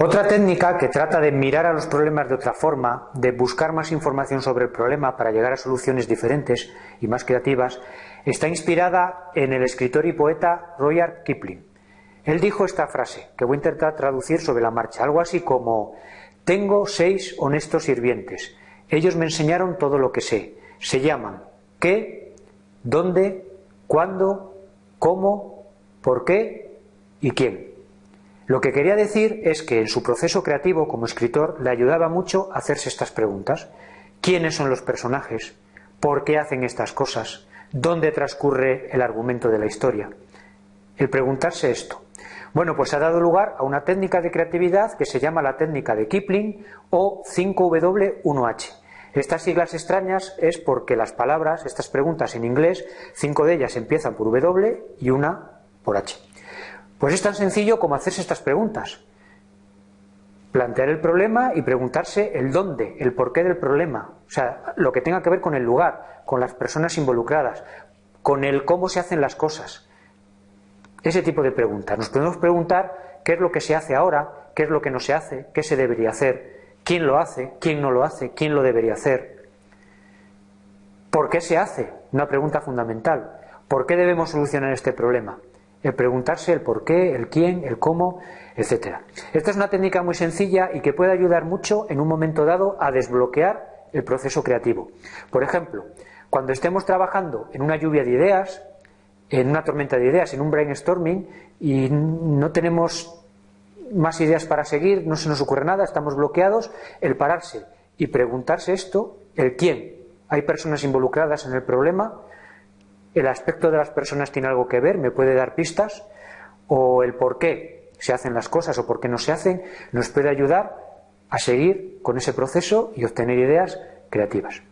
Otra técnica que trata de mirar a los problemas de otra forma, de buscar más información sobre el problema para llegar a soluciones diferentes y más creativas, está inspirada en el escritor y poeta Royal Kipling. Él dijo esta frase, que voy a intentar traducir sobre la marcha, algo así como Tengo seis honestos sirvientes. Ellos me enseñaron todo lo que sé. Se llaman qué, dónde, cuándo, cómo, por qué y quién. Lo que quería decir es que en su proceso creativo como escritor le ayudaba mucho a hacerse estas preguntas. ¿Quiénes son los personajes? ¿Por qué hacen estas cosas? ¿Dónde transcurre el argumento de la historia? El preguntarse esto. Bueno, pues ha dado lugar a una técnica de creatividad que se llama la técnica de Kipling o 5W1H. Estas siglas extrañas es porque las palabras, estas preguntas en inglés, cinco de ellas empiezan por W y una por H. Pues es tan sencillo como hacerse estas preguntas. Plantear el problema y preguntarse el dónde, el porqué del problema. O sea, lo que tenga que ver con el lugar, con las personas involucradas, con el cómo se hacen las cosas. Ese tipo de preguntas. Nos podemos preguntar qué es lo que se hace ahora, qué es lo que no se hace, qué se debería hacer, quién lo hace, quién no lo hace, quién lo debería hacer. ¿Por qué se hace? Una pregunta fundamental. ¿Por qué debemos solucionar este problema? El preguntarse el por qué, el quién, el cómo, etcétera. Esta es una técnica muy sencilla y que puede ayudar mucho en un momento dado a desbloquear el proceso creativo. Por ejemplo, cuando estemos trabajando en una lluvia de ideas, en una tormenta de ideas, en un brainstorming y no tenemos más ideas para seguir, no se nos ocurre nada, estamos bloqueados, el pararse y preguntarse esto, el quién. Hay personas involucradas en el problema, el aspecto de las personas tiene algo que ver, me puede dar pistas, o el por qué se hacen las cosas o por qué no se hacen, nos puede ayudar a seguir con ese proceso y obtener ideas creativas.